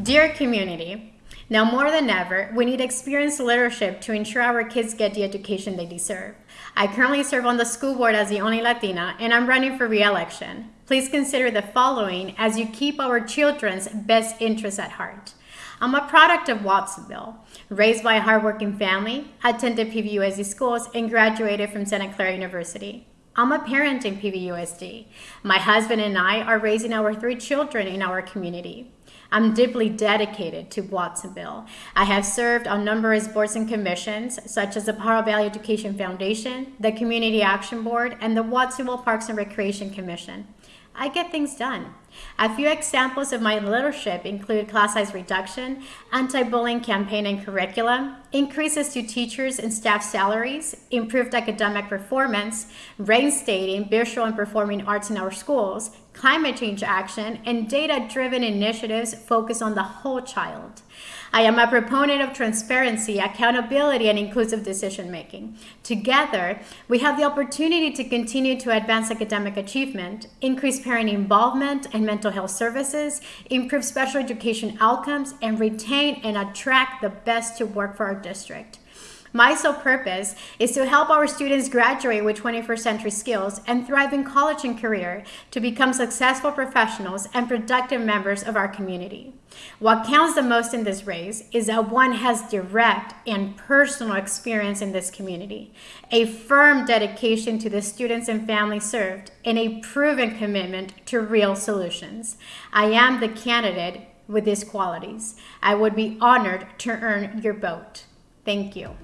Dear community, now more than ever, we need experienced leadership to ensure our kids get the education they deserve. I currently serve on the school board as the only Latina, and I'm running for re-election. Please consider the following as you keep our children's best interests at heart. I'm a product of Watsonville, raised by a hardworking family, attended PVUSD schools, and graduated from Santa Clara University. I'm a parent in PVUSD. My husband and I are raising our three children in our community. I'm deeply dedicated to Watsonville. I have served on numerous boards and commissions, such as the Pajaro Valley Education Foundation, the Community Action Board, and the Watsonville Parks and Recreation Commission. I get things done. A few examples of my leadership include class size reduction, anti-bullying campaign and curriculum, increases to teachers and staff salaries, improved academic performance, reinstating visual and performing arts in our schools, climate change action, and data-driven initiatives focused on the whole child. I am a proponent of transparency, accountability, and inclusive decision making. Together, we have the opportunity to continue to advance academic achievement, increase parent involvement and mental health services, improve special education outcomes, and retain and attract the best to work for our district. My sole purpose is to help our students graduate with 21st century skills and thrive in college and career to become successful professionals and productive members of our community. What counts the most in this race is that one has direct and personal experience in this community, a firm dedication to the students and families served, and a proven commitment to real solutions. I am the candidate with these qualities. I would be honored to earn your vote. Thank you.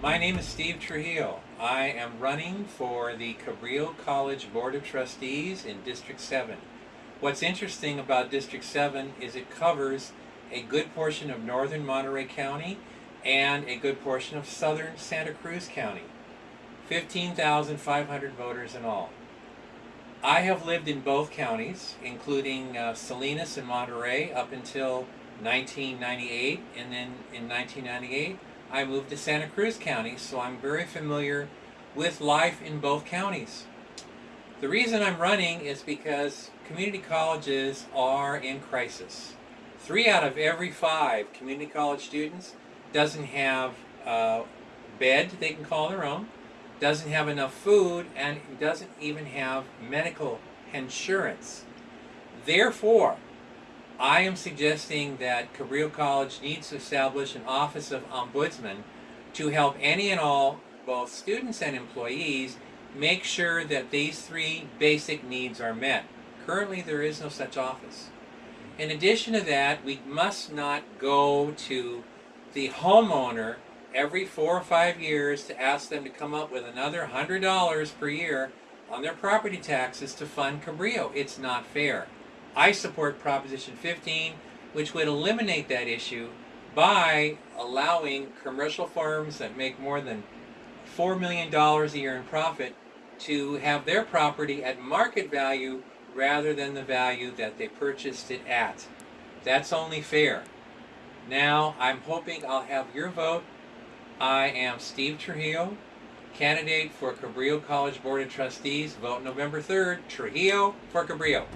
My name is Steve Trujillo. I am running for the Cabrillo College Board of Trustees in District 7. What's interesting about District 7 is it covers a good portion of northern Monterey County and a good portion of southern Santa Cruz County. 15,500 voters in all. I have lived in both counties, including uh, Salinas and Monterey up until 1998 and then in 1998 I moved to Santa Cruz County so I'm very familiar with life in both counties. The reason I'm running is because community colleges are in crisis. Three out of every five community college students doesn't have a bed they can call their own, doesn't have enough food, and doesn't even have medical insurance. Therefore, I am suggesting that Cabrillo College needs to establish an Office of Ombudsman to help any and all, both students and employees, make sure that these three basic needs are met. Currently, there is no such office. In addition to that, we must not go to the homeowner every four or five years to ask them to come up with another $100 per year on their property taxes to fund Cabrillo. It's not fair. I support Proposition 15, which would eliminate that issue by allowing commercial firms that make more than $4 million a year in profit to have their property at market value rather than the value that they purchased it at. That's only fair. Now, I'm hoping I'll have your vote. I am Steve Trujillo, candidate for Cabrillo College Board of Trustees. Vote November 3rd. Trujillo for Cabrillo.